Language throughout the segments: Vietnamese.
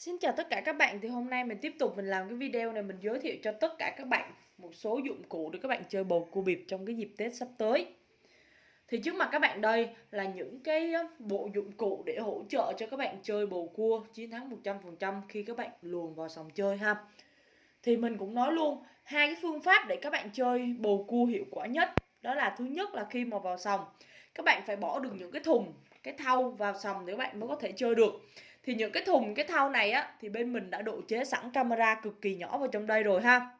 Xin chào tất cả các bạn thì hôm nay mình tiếp tục mình làm cái video này mình giới thiệu cho tất cả các bạn một số dụng cụ để các bạn chơi bầu cua bịp trong cái dịp Tết sắp tới. Thì trước mặt các bạn đây là những cái bộ dụng cụ để hỗ trợ cho các bạn chơi bầu cua chiến thắng 100% khi các bạn luồn vào sòng chơi ha. Thì mình cũng nói luôn hai cái phương pháp để các bạn chơi bầu cua hiệu quả nhất. Đó là thứ nhất là khi mà vào sòng các bạn phải bỏ được những cái thùng, cái thau vào sòng để các bạn mới có thể chơi được thì những cái thùng, cái thau này á, thì bên mình đã độ chế sẵn camera cực kỳ nhỏ vào trong đây rồi ha.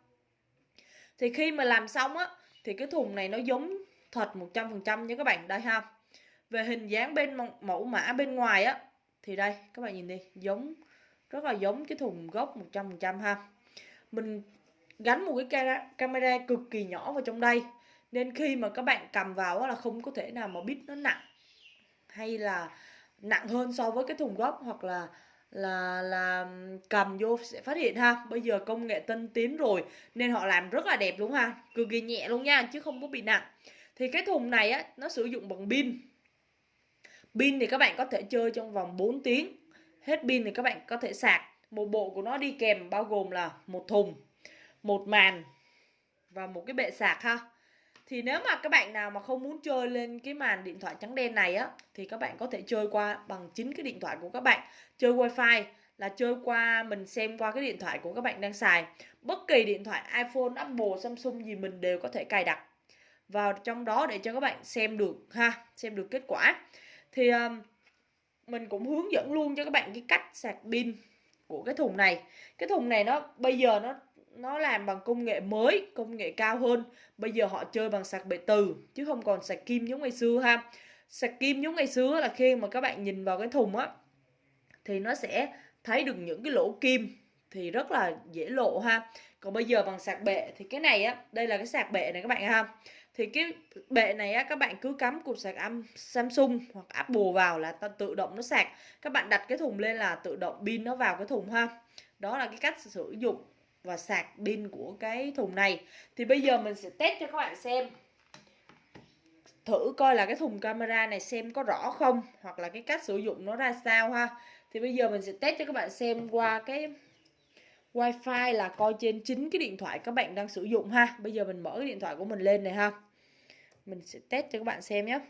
Thì khi mà làm xong á, thì cái thùng này nó giống thật 100% nha các bạn. Đây ha. Về hình dáng bên mẫu mã bên ngoài á, thì đây, các bạn nhìn đi, giống, rất là giống cái thùng gốc 100% ha. Mình gắn một cái camera cực kỳ nhỏ vào trong đây, nên khi mà các bạn cầm vào là không có thể nào mà biết nó nặng, hay là nặng hơn so với cái thùng gốc hoặc là là là cầm vô sẽ phát hiện ha. Bây giờ công nghệ tân tiến rồi nên họ làm rất là đẹp luôn ha. Cực kỳ nhẹ luôn nha, chứ không có bị nặng. Thì cái thùng này á, nó sử dụng bằng pin. Pin thì các bạn có thể chơi trong vòng 4 tiếng. Hết pin thì các bạn có thể sạc. Một bộ của nó đi kèm bao gồm là một thùng, một màn và một cái bệ sạc ha thì nếu mà các bạn nào mà không muốn chơi lên cái màn điện thoại trắng đen này á thì các bạn có thể chơi qua bằng chính cái điện thoại của các bạn. Chơi wifi là chơi qua mình xem qua cái điện thoại của các bạn đang xài. Bất kỳ điện thoại iPhone, Apple, Samsung gì mình đều có thể cài đặt vào trong đó để cho các bạn xem được ha xem được kết quả. Thì um, mình cũng hướng dẫn luôn cho các bạn cái cách sạc pin của cái thùng này. Cái thùng này nó, bây giờ nó nó làm bằng công nghệ mới, công nghệ cao hơn. Bây giờ họ chơi bằng sạc bệ từ, chứ không còn sạc kim giống ngày xưa ha. Sạc kim giống ngày xưa là khi mà các bạn nhìn vào cái thùng á, thì nó sẽ thấy được những cái lỗ kim thì rất là dễ lộ ha. Còn bây giờ bằng sạc bệ thì cái này á, đây là cái sạc bệ này các bạn ha. Thì cái bệ này á, các bạn cứ cắm cục sạc âm Samsung hoặc Apple vào là tự động nó sạc. Các bạn đặt cái thùng lên là tự động pin nó vào cái thùng ha. Đó là cái cách sử dụng và sạc pin của cái thùng này. Thì bây giờ mình sẽ test cho các bạn xem. Thử coi là cái thùng camera này xem có rõ không, hoặc là cái cách sử dụng nó ra sao ha. Thì bây giờ mình sẽ test cho các bạn xem qua cái wifi là coi trên chính cái điện thoại các bạn đang sử dụng ha. Bây giờ mình mở cái điện thoại của mình lên này ha. Mình sẽ test cho các bạn xem nhé.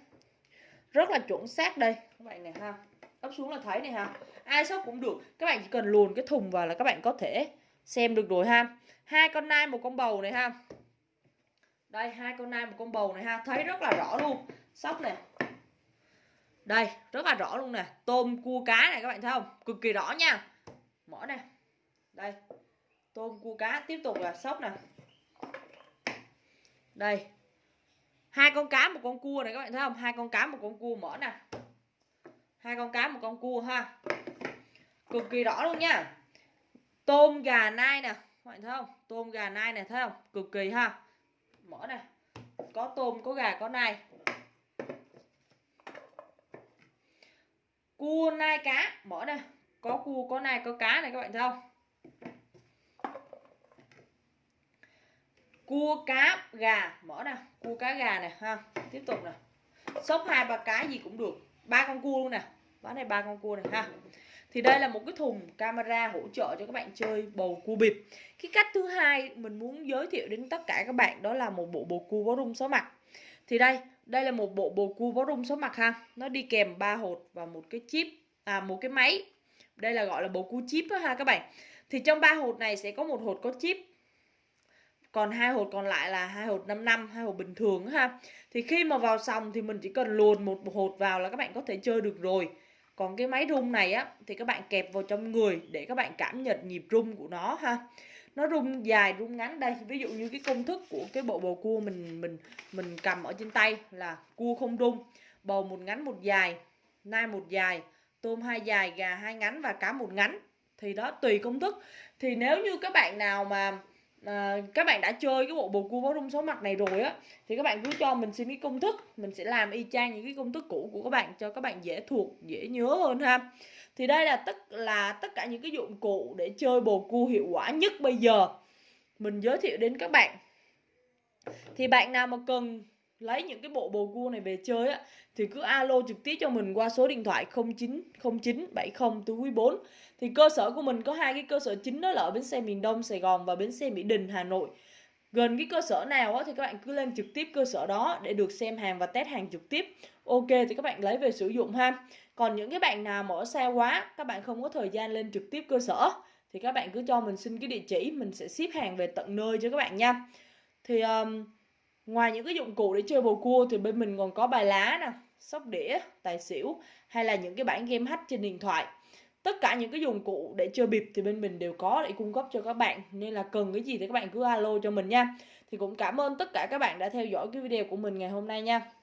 Rất là chuẩn xác đây. Các bạn này ha. Ấp xuống là thấy này ha. Ai sóc cũng được. Các bạn chỉ cần luồn cái thùng vào là các bạn có thể xem được rồi ha. Hai con nai, một con bầu này ha. Đây, hai con nai, một con bầu này ha. Thấy rất là rõ luôn. Sóc này. Đây, rất là rõ luôn nè. Tôm cua cá này các bạn thấy không? Cực kỳ rõ nha. Mở nè đây, tôm cua cá tiếp tục là sóc nè. Đây, hai con cá một con cua này các bạn thấy không? Hai con cá một con cua mở nè. Hai con cá một con cua ha. Cực kỳ rõ luôn nha. Tôm gà nai nè, các bạn thấy không? Tôm gà nai này thấy không? Cực kỳ ha. Mở này có tôm, có gà, có nai. Cua nai cá mở này có cua, có nai, có cá này các bạn thấy không? Cua cá gà, mở nè cua cá gà này ha. Tiếp tục nè. Sốc hai ba cái gì cũng được. Ba con cua luôn nè. Bán này ba con cua này ha. Thì đây là một cái thùng camera hỗ trợ cho các bạn chơi bầu cua bịp. Cái cách thứ hai mình muốn giới thiệu đến tất cả các bạn đó là một bộ bầu cua bó rung số mặt. Thì đây đây là một bộ bầu cua bó rung số mặt, ha. Nó đi kèm ba hột và một cái chip à một cái máy. Đây là gọi là bầu cua chip đó ha, các bạn thì trong ba hột này sẽ có một hột có chip. Còn hai hột còn lại là hai hột 5 năm, hai hột bình thường ha. Thì khi mà vào sòng thì mình chỉ cần luồn một hột vào là các bạn có thể chơi được rồi. Còn cái máy rung này á, thì các bạn kẹp vào trong người để các bạn cảm nhận nhịp rung của nó ha. Nó rung dài, rung ngắn. Đây, ví dụ như cái công thức của cái bộ bầu cua mình mình mình cầm ở trên tay là cua không rung. Bầu một ngắn một dài, nai một dài, tôm hai dài, gà hai ngắn và cá một ngắn thì đó tùy công thức. Thì nếu như các bạn nào mà à, các bạn đã chơi cái bộ bầu cua bó rung số mặt này rồi á thì các bạn cứ cho mình xin cái công thức mình sẽ làm y chang những cái công thức cũ của các bạn cho các bạn dễ thuộc dễ nhớ hơn ha. Thì đây là tất là tất cả những cái dụng cụ để chơi bầu cua hiệu quả nhất bây giờ. Mình giới thiệu đến các bạn. Thì bạn nào mà cần lấy những cái bộ bồ cua này về chơi á thì cứ alo trực tiếp cho mình qua số điện thoại 090970 thì cơ sở của mình có hai cái cơ sở chính đó là ở bến xe miền Đông Sài Gòn và bến xe Mỹ Đình Hà Nội. Gần cái cơ sở nào á, thì các bạn cứ lên trực tiếp cơ sở đó để được xem hàng và test hàng trực tiếp. Ok thì các bạn lấy về sử dụng ha. Còn những cái bạn nào mà ở xa quá các bạn không có thời gian lên trực tiếp cơ sở thì các bạn cứ cho mình xin cái địa chỉ mình sẽ ship hàng về tận nơi cho các bạn nha. Thì um, ngoài những cái dụng cụ để chơi bầu cua thì bên mình còn có bài lá nè, sóc đĩa, tài xỉu hay là những cái bản game hack trên điện thoại. Tất cả những cái dụng cụ để chơi bịp thì bên mình đều có để cung cấp cho các bạn, nên là cần cái gì thì các bạn cứ alo cho mình nha. Thì cũng cảm ơn tất cả các bạn đã theo dõi cái video của mình ngày hôm nay nha.